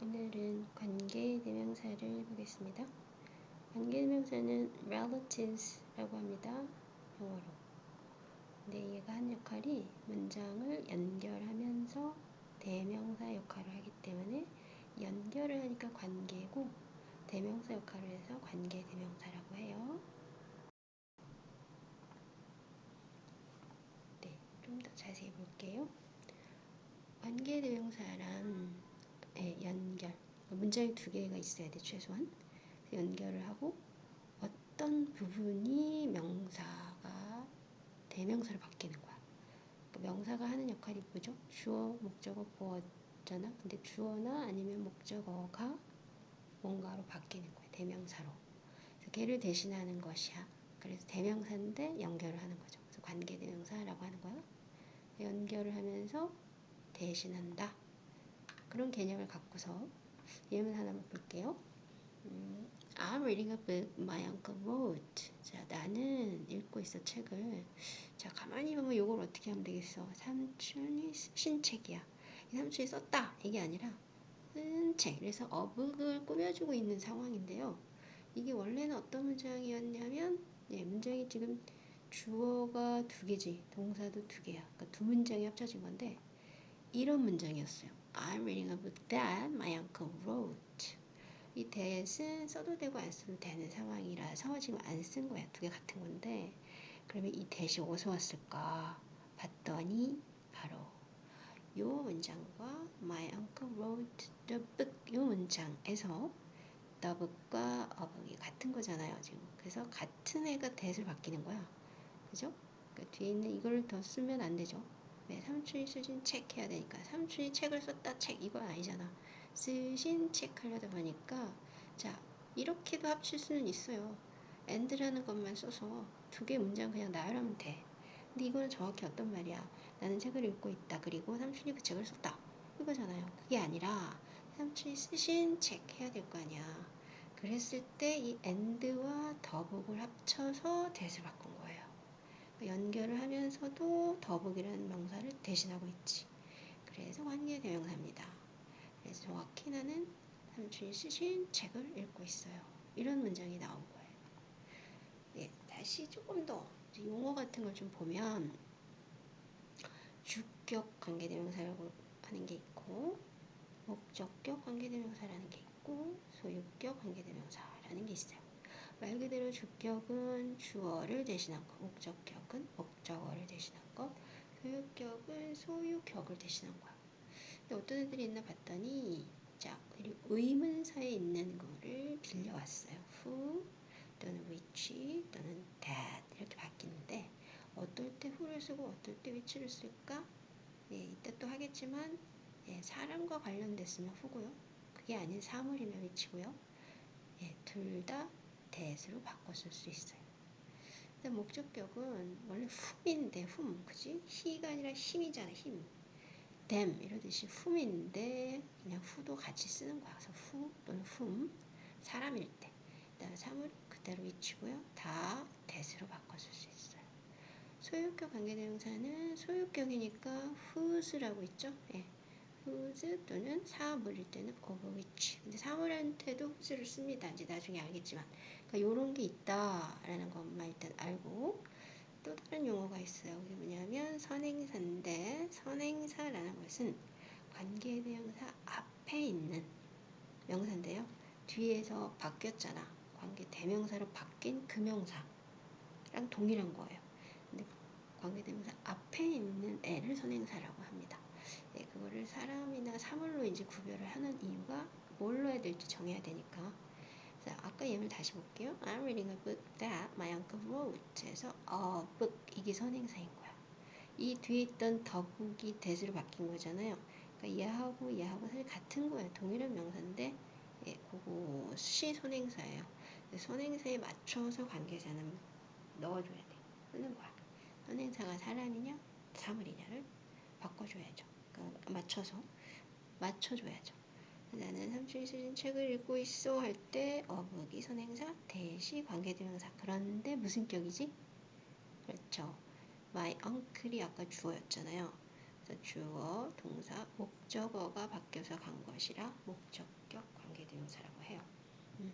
오늘은 관계 대명사를 보겠습니다. 관계 대명사는 relatives라고 합니다. 영어로. 근데 얘가 한 역할이 문장을 연결하면서 대명사 역할을 하기 때문에 연결을 하니까 관계고 대명사 역할을 해서 관계 대명사라고 해요. 네, 좀 더 자세히 볼게요. 관계 대명사란 네, 연결. 문장이 두 개가 있어야 돼, 최소한. 연결을 하고 어떤 부분이 명사가 대명사로 바뀌는 거야. 그러니까 명사가 하는 역할이 뭐죠? 주어, 목적어, 보어잖아. 근데 주어나 아니면 목적어가 뭔가로 바뀌는 거야. 대명사로. 그래서 걔를 대신하는 것이야. 그래서 대명사인데 연결을 하는 거죠. 그래서 관계 대명사라고 하는 거야. 연결을 하면서 대신한다. 그런 개념을 갖고서 예문 하나 볼게요. 음, I'm reading a book my uncle wrote. 자, 나는 읽고 있어 책을. 자, 가만히 보면 이걸 어떻게 하면 되겠어? 삼촌이 쓰신 책이야. 이 삼촌이 썼다. 이게 아니라 쓴 책. 그래서 어북을 꾸며주고 있는 상황인데요. 이게 원래는 어떤 문장이었냐면, 예, 문장이 지금 주어가 두 개지, 동사도 두 개야. 그러니까 두 문장이 합쳐진 건데, 이런 문장이었어요. I'm reading a book that my uncle wrote. 이 that은 써도 되고 안 써도 되는 상황이라서 지금 안 쓴 거야. 두 개 같은 건데 그러면 이 that이 어디서 왔을까 봤더니 바로 요 문장과 my uncle wrote the book 요 문장에서 the book과 어북이 같은 거잖아요. 지금 그래서 같은 애가 that을 바뀌는 거야. 그죠? 그 뒤에 있는 이걸 더 쓰면 안 되죠. 네, 삼촌이 쓰신 책 해야 되니까 삼촌이 책을 썼다 책 이건 아니잖아. 쓰신 책 하려다 보니까 자 이렇게도 합칠 수는 있어요. and라는 것만 써서 두 개 문장 그냥 나열하면 돼. 근데 이거는 정확히 어떤 말이야? 나는 책을 읽고 있다. 그리고 삼촌이 그 책을 썼다. 이거잖아요. 그게 아니라 삼촌이 쓰신 책 해야 될 거 아니야. 그랬을 때 이 and와 더북을 합쳐서 대을 바꾼 거예요. 연결을 하면서도 더북이라는 명사를 대신하고 있지. 그래서 관계 대명사입니다. 그래서 정확히 나는 삼촌이 쓰신 책을 읽고 있어요. 이런 문장이 나온 거예요. 예, 다시 조금 더 용어 같은 걸 좀 보면 주격 관계 대명사라고 하는 게 있고 목적격 관계 대명사라는 게 있고 소유격 관계 대명사라는 게 있어요. 말 그대로 주격은 주어를 대신한 것, 목적격은 목적어를 대신한 것, 소유격은 소유격을 대신한 거야. 근데 어떤 애들이 있나 봤더니 자, 의문사에 있는 거를 빌려왔어요. who 또는 which 또는 that 이렇게 바뀌는데 어떨 때 who를 쓰고 어떨 때 which를 쓸까? 예, 이따 또 하겠지만 예, 사람과 관련됐으면 who고요. 그게 아닌 사물이면 which고요. 예, 둘 다 대수로 바꿔 쓸 수 있어요. 근데 목적격은 원래 훔인데 훔, 그지? 히가 아니라 힘이잖아, 힘. 댐 이러듯이 훔인데 그냥 후도 같이 쓰는 거야. 그래서 후 또는 훔, 사람일 때. 그다음에 사물 그대로 위치고요. 다 대수로 바꿔 쓸 수 있어요. 소유격 관계대명사는 소유격이니까 whose라고 있죠? 예. whose 또는 사물일 때는 of which. 근데 사물한테도 whose를 씁니다. 이제 나중에 알겠지만. 그러니까 요런 게 있다라는 것만 일단 알고 또 다른 용어가 있어요. 그게 뭐냐면 선행사인데 선행사라는 것은 관계 대명사 앞에 있는 명사인데요. 뒤에서 바뀌었잖아. 관계 대명사로 바뀐 그 명사랑 동일한 거예요. 근데 관계 대명사 앞에 있는 애를 선행사라고 합니다. 네, 그거를 사람이나 사물로 이제 구별을 하는 이유가 뭘로 해야 될지 정해야 되니까. 자, 아까 예문 다시 볼게요. I'm reading a book that my uncle wrote. 해서 a book 이게 선행사인 거야. 이 뒤에 있던 book이 대수로 바뀐 거잖아요. 그러니까 얘하고 얘하고 사실 같은 거예요. 동일한 명사인데 예, 그것이 선행사예요. 선행사에 맞춰서 관계자는 넣어줘야 돼. 쓰는 거야. 선행사가 사람이냐 사물이냐를 바꿔줘야죠. 그러니까 맞춰서 맞춰줘야죠. 나는 삼촌이 쓰신 책을 읽고 있어 할 때 어묵이 선행사 대시 관계대명사 그런데 무슨 격이지? 그렇죠. My uncle이 아까 주어였잖아요. 그래서 주어, 동사, 목적어가 바뀌어서 간 것이라 목적격 관계대명사라고 해요. 음.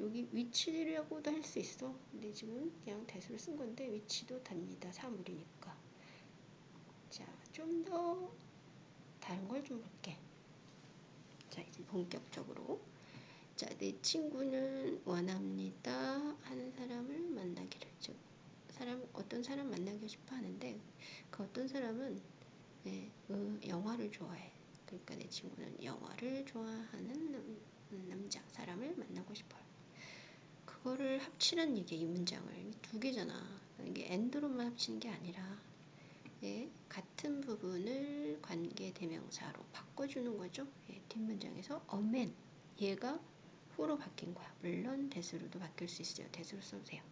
여기 위치라고도 할 수 있어. 근데 지금 그냥 대수를 쓴 건데 위치도 답니다. 사물이니까. 자, 좀 더 다른 걸 좀 볼게. 자, 이제 본격적으로. 자, 내 친구는 원합니다 하는 사람을 만나기를 즉 사람 어떤 사람 만나고 싶어 하는데 그 어떤 사람은 네, 그 영화를 좋아해. 그러니까 내 친구는 영화를 좋아하는 남, 남자 사람을 만나고 싶어요. 그거를 합치는 얘기 이 문장을 두 개잖아. 이게 엔드로만 합치는 게 아니라 예, 같은 부분을 관계 대명사로 바꿔주는 거죠. 예, 뒷문장에서 어맨 얘가 후로 바뀐 거야. 물론 대수로도 바뀔 수 있어요. 대수로 써도 돼요.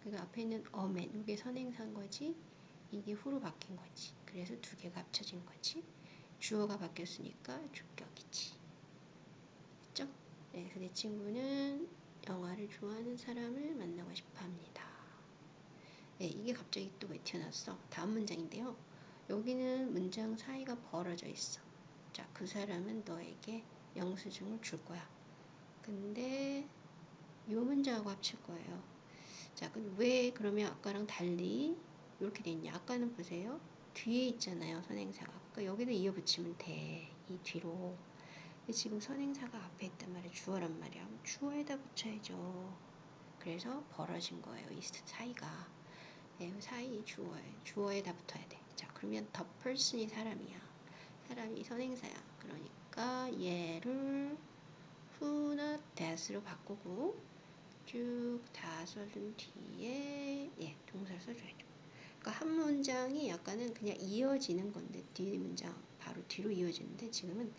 그러니까 앞에 있는 어맨 이게 선행사인 거지. 이게 후로 바뀐 거지. 그래서 두 개가 합쳐진 거지. 주어가 바뀌었으니까 주격이지. 됐죠? 네, 그래서 내 친구는 영화를 좋아하는 사람을 만나고 싶어 합니다. 네, 이게 갑자기 또 왜 튀어나왔어? 다음 문장인데요. 여기는 문장 사이가 벌어져 있어. 자, 그 사람은 너에게 영수증을 줄 거야. 근데 이 문장하고 합칠 거예요. 자, 왜 그러면 아까랑 달리 이렇게 돼 있냐? 아까는 보세요. 뒤에 있잖아요, 선행사가. 그러니까 여기다 이어 붙이면 돼. 이 뒤로. 지금 선행사가 앞에 있단 말이야. 주어란 말이야. 주어에다 붙여야죠. 그래서 벌어진 거예요. 이 사이가. 네, 사이 주어에 주어에 다 붙어야 돼. 자, 그러면 the person이 사람이야. 사람이 선행사야. 그러니까 얘를 who나 that으로 바꾸고 쭉 다 써준 뒤에 얘 동사를 써줘야죠. 그러니까 한 문장이 약간은 그냥 이어지는 건데 뒤 문장 바로 뒤로 이어지는데 지금은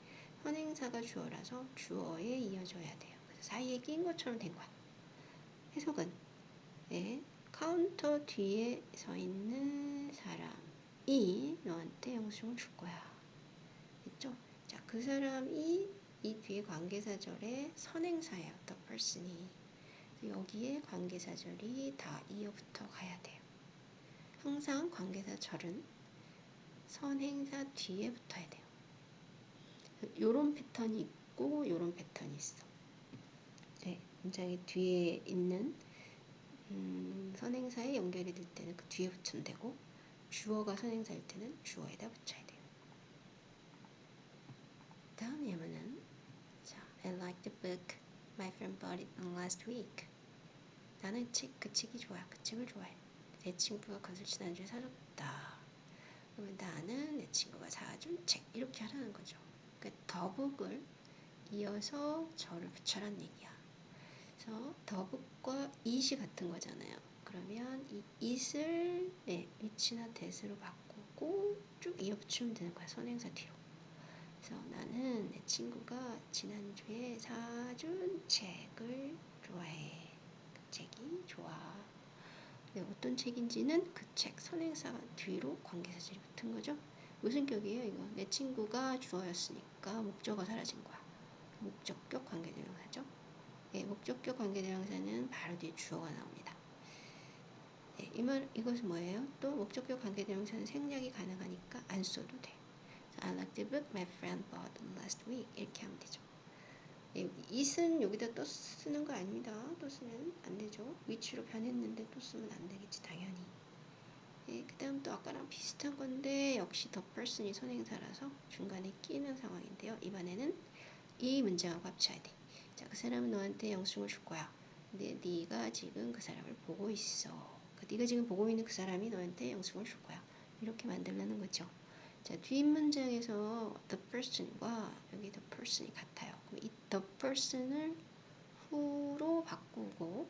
선행사가 주어라서 주어에 이어져야 돼요. 그래서 사이에 낀 것처럼 된 거야. 해석은 예, 카운터 뒤에 서 있는 사람이 너한테 영수증을 줄 거야. 됐죠? 자, 그 사람이 이 뒤에 관계사절에 선행사예요. The person이. 여기에 관계사절이 다 이어붙어 가야 돼요. 항상 관계사절은 선행사 뒤에 붙어야 돼요. 요런 패턴이 있고 요런 패턴이 있어. 네, 문장의 뒤에 있는 음, 선행사에 연결이 될 때는 그 뒤에 붙이면 되고 주어가 선행사일 때는 주어에다 붙여야 돼요. 다음 예문은 I like the book my friend bought it last week. 나는 책, 그 책이 좋아. 그 책을 좋아해. 내 친구가 그것을 지난주에 사줬다. 그러면 나는 내 친구가 사준 책. 이렇게 하라는 거죠. 그 더북을 이어서 저를 붙여란 얘기야. 그래서 더북과 it이 같은 거잖아요. 그러면 이 it을 네, 위치나 대수로 바꾸고 쭉 이어 붙이면 되는 거야. 선행사 뒤로. 그래서 나는 내 친구가 지난주에 사준 책을 좋아해. 그 책이 좋아. 네, 어떤 책인지는 그 책 선행사 뒤로 관계사절이 붙은 거죠. 무슨 격이에요 이거? 내 친구가 주어였으니까 목적어 사라진 거야. 목적격 관계대명사죠. 네, 목적격 관계대명사는 바로 뒤에 주어가 나옵니다. 네, 이말 이것은 뭐예요? 또 목적격 관계대명사는 생략이 가능하니까 안 써도 돼. I like the book my friend bought last week. 이렇게 하면 되죠. 예, it은 여기다 또 쓰는 거 아닙니다. 또 쓰면 안 되죠. 위치로 변했는데 또 쓰면 안 되겠지, 당연히. 예, 그 다음 또 아까랑 비슷한 건데 역시 the person이 선행사라서 중간에 끼는 상황인데요. 이번에는 이 문장하고 합쳐야 돼. 자, 그 사람은 너한테 영수증을 줄 거야. 근데 네가 지금 그 사람을 보고 있어. 그 네가 지금 보고 있는 그 사람이 너한테 영수증을 줄 거야. 이렇게 만들라는 거죠. 자, 뒷문장에서 the person과 여기 the person이 같아요. 그럼 이 the person을 who로 바꾸고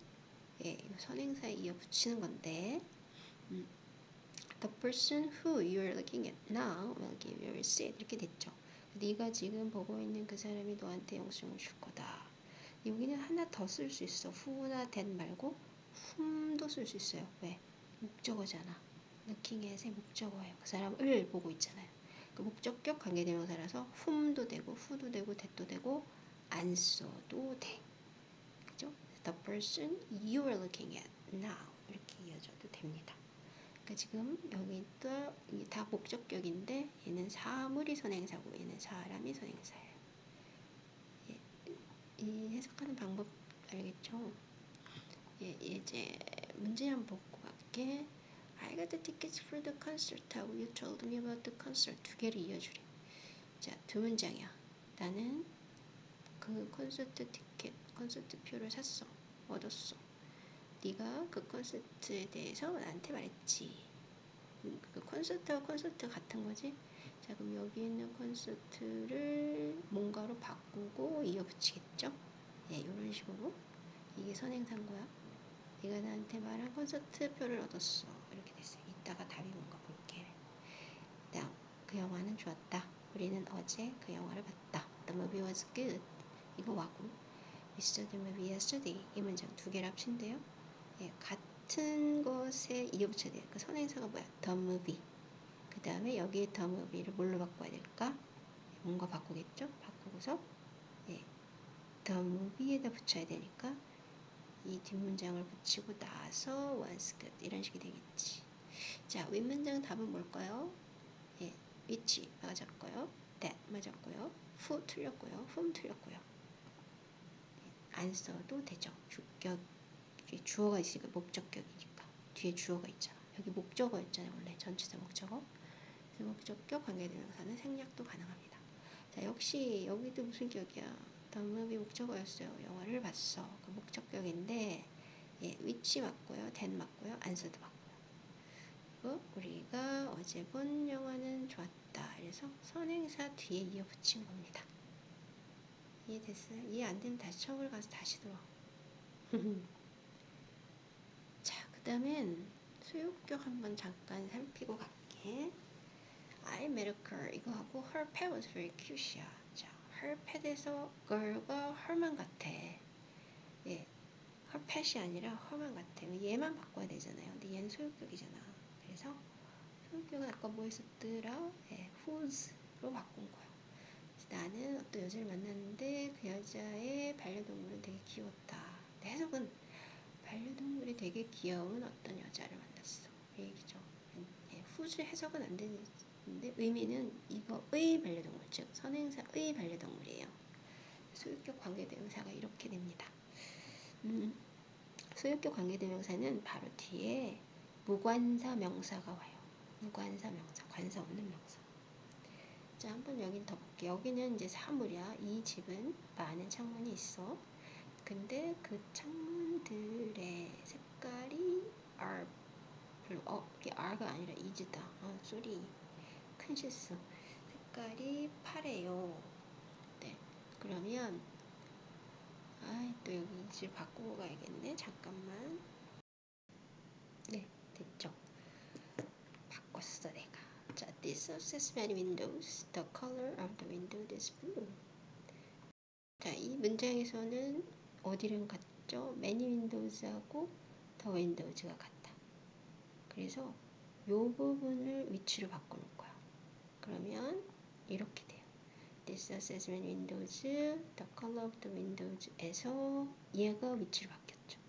예, 선행사에 이어 붙이는 건데 음, the person who you are looking at now will give you a receipt 이렇게 됐죠. 네가 지금 보고 있는 그 사람이 너한테 영수증을 줄 거다. 여기는 하나 더 쓸 수 있어. who나 that 말고 whom도 쓸 수 있어요. 왜? 목적어잖아. at의 목적어예요. 그 사람을 보고 있잖아요. 그 목적격 관계대명사라서 whom도 되고 who도 되고 that도 되고 안 써도 돼. 그죠? The person you are looking at now 이렇게 이어져도 됩니다. 그러니까 지금 여기 또 이게 다 목적격인데 얘는 사물이 선행사고 얘는 사람이 선행사예요. 예, 이 해석하는 방법 알겠죠? 예, 이제 문제 한번 보고 갈게. I got the tickets for the concert 하고 you told me about the concert 두 개를 이어주래. 자, 두 문장이야. 나는 그 콘서트 티켓, 콘서트 표를 샀어. 얻었어. 네가 그 콘서트에 대해서 나한테 말했지. 음, 그 콘서트와 콘서트 같은 거지? 자, 그럼 여기 있는 콘서트를 뭔가로 바꾸고 이어붙이겠죠? 예, 이런 식으로 이게 선행사인 거야. 네가 나한테 말한 콘서트 표를 얻었어. 이렇게 됐어요. 이따가 답이 뭔가 볼게. 다음, 그 영화는 좋았다. 우리는 어제 그 영화를 봤다. The movie was good. 이거 와고. Saw the movie yesterday. 이 문장 두 개를 합친대요. 예, 같 은 것에 이어붙여야 돼요. 그 선행사가 뭐야? The. 그 다음에 여기에 the movie를 뭘로 바꿔야 될까? 뭔가 바꾸겠죠? 바꾸고서 예, the movie에다 붙여야 되니까 이 뒷문장을 붙이고 나서 good 이런 식이 되겠지. 자, 윗문장 답은 뭘까요? 예, which 맞았고요. that 맞았고요. who 틀렸고요. whom 틀렸고요. 예, 안 써도 되죠. 주격 뒤에 주어가 있으니까 목적격이니까 뒤에 주어가 있잖아. 여기 목적어였잖아요. 원래 전치사 목적어. 그래서 목적격 관계대명사는 생략도 가능합니다. 자, 역시 여기도 무슨 격이야? 덤업이 목적어였어요. 영화를 봤어. 그 목적격인데 예, 위치 맞고요. 된 맞고요. 안서도 맞고요. 그리고 우리가 어제 본 영화는 좋았다. 그래서 선행사 뒤에 이어 붙인 겁니다. 이해됐어요? 이해 안 되면 다시 처음으로 가서 다시 들어. 자, 그 다음엔 수요격 한번 잠깐 살피고 갈게. I met a girl 이거 하고 her pet was very cute이야. 자, her pet에서 girl가 her만 같아. 예, her pet이 아니라 her만 같아. 얘만 바꿔야 되잖아요. 근데 얘는 소유격이잖아. 그래서 소유격은 아까 뭐 했었더라? 예, whose로 바꾼 거야. 나는 어떤 여자를 만났는데 그 여자의 반려동물은 되게 귀여웠다. 해석은 반려동물이 되게 귀여운 어떤 여자를 만났어. 이 얘기죠. 예, 후즈 해석은 안 되는데 의미는 이거의 반려동물, 즉 선행사의 반려동물이에요. 소유격 관계대명사가 이렇게 됩니다. 음, 소유격 관계대명사는 바로 뒤에 무관사 명사가 와요. 무관사 명사, 관사 없는 명사. 자, 한번 여긴 더 볼게요. 여기는 이제 사물이야. 이 집은 많은 창문이 있어. 근데 그 창문 들의 색깔이 are blue. 어, 이게 are가 아니라 is다. 어, 쏘리. 큰 실수. 색깔이 파래요. 네. 그러면 아, 또 여기 이즈 바꾸고 가야겠네. 잠깐만. 네, 됐죠. 바꿨어, 내가. 자, this has many windows. The color of the window is blue. 자, 이 문장에서는 어디랑 같 죠? many windows하고 the windows가 같다. 그래서 이 부분을 which로 바꾸는 거야. 그러면 이렇게 돼요. There's many windows. The color of the windows에서 얘가 which로 바뀌었죠.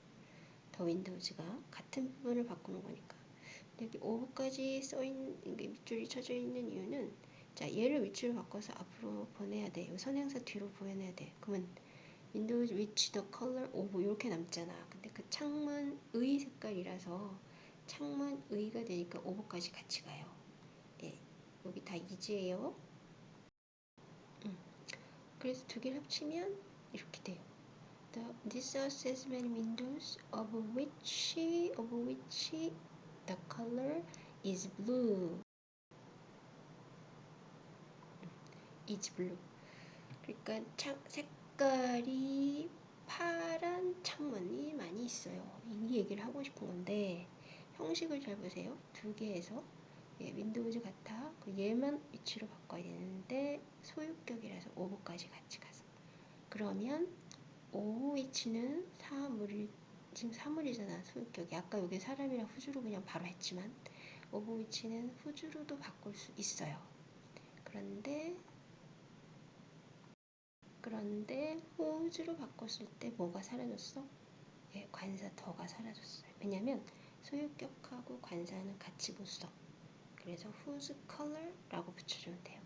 The windows가 같은 부분을 바꾸는 거니까. 여기 of까지 써있는 밑줄이 쳐져 있는 이유는 자 얘를 which로 바꿔서 앞으로 보내야 돼. 이 선행사 뒤로 보내야 돼. 그러면 windows which the color of 이렇게 남잖아. 근데 그 창문의 색깔이라서 창문의가 되니까 오브까지 같이 가요. 예, 여기 다 이지예요. 음. 그래서 두 개를 합치면 이렇게 돼요. The, this house has many windows of which of which the color is blue. is blue. 그러니까 창, 색 깔이 파란 창문이 많이 있어요. 이 얘기를 하고 싶은 건데 형식을 잘 보세요. 두 개에서 얘, windows 같아. 그 얘만 which로 바꿔야 되는데 소유격이라서 of까지 같이 가서 그러면 of which는 사물 지금 사물이잖아 소유격이 아까 여기 사람이랑 whose로 그냥 바로 했지만 of which는 whose로도 바꿀 수 있어요. 그런데 그런데 호주로 바꿨을 때 뭐가 사라졌어? 예, 관사 더가 사라졌어요. 왜냐면 소유격하고 관사는 같이 보수성. 그래서 whose color라고 붙여주면 돼요.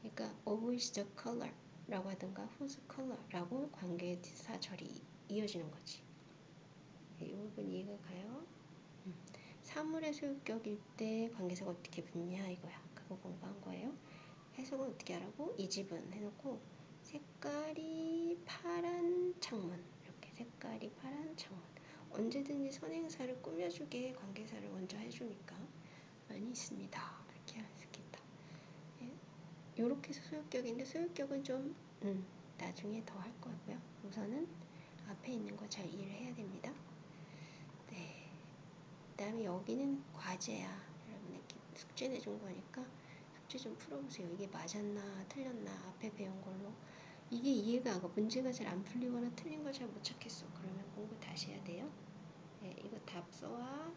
그러니까 of is the color라고 하든가 whose color라고 관계사 절이 이어지는 거지. 네, 이 부분 이해가 가요? 음. 사물의 소유격일 때 관계사가 어떻게 붙냐 이거야. 그거 공부한 거예요. 해석은 어떻게 하라고? 이 집은 해놓고 색깔이 파란 창문 이렇게 색깔이 파란 창문 언제든지 선행사를 꾸며주게 관계사를 먼저 해주니까 많이 있습니다. 이렇게 할수 있겠다. 예. 이렇게 해서 소유격인데 소유격은 좀 음, 나중에 더 할 거고요. 우선은 앞에 있는 거 잘 이해를 해야 됩니다. 네. 그 다음에 여기는 과제야. 여러분에게 숙제 내준 거니까 숙제 좀 풀어보세요. 이게 맞았나 틀렸나 앞에 배운 걸로 이게 이해가 안 가. 문제가 잘 안 풀리거나 틀린 걸 잘 못 찾겠어. 그러면 공부 다시 해야 돼요. 네, 이거 답서와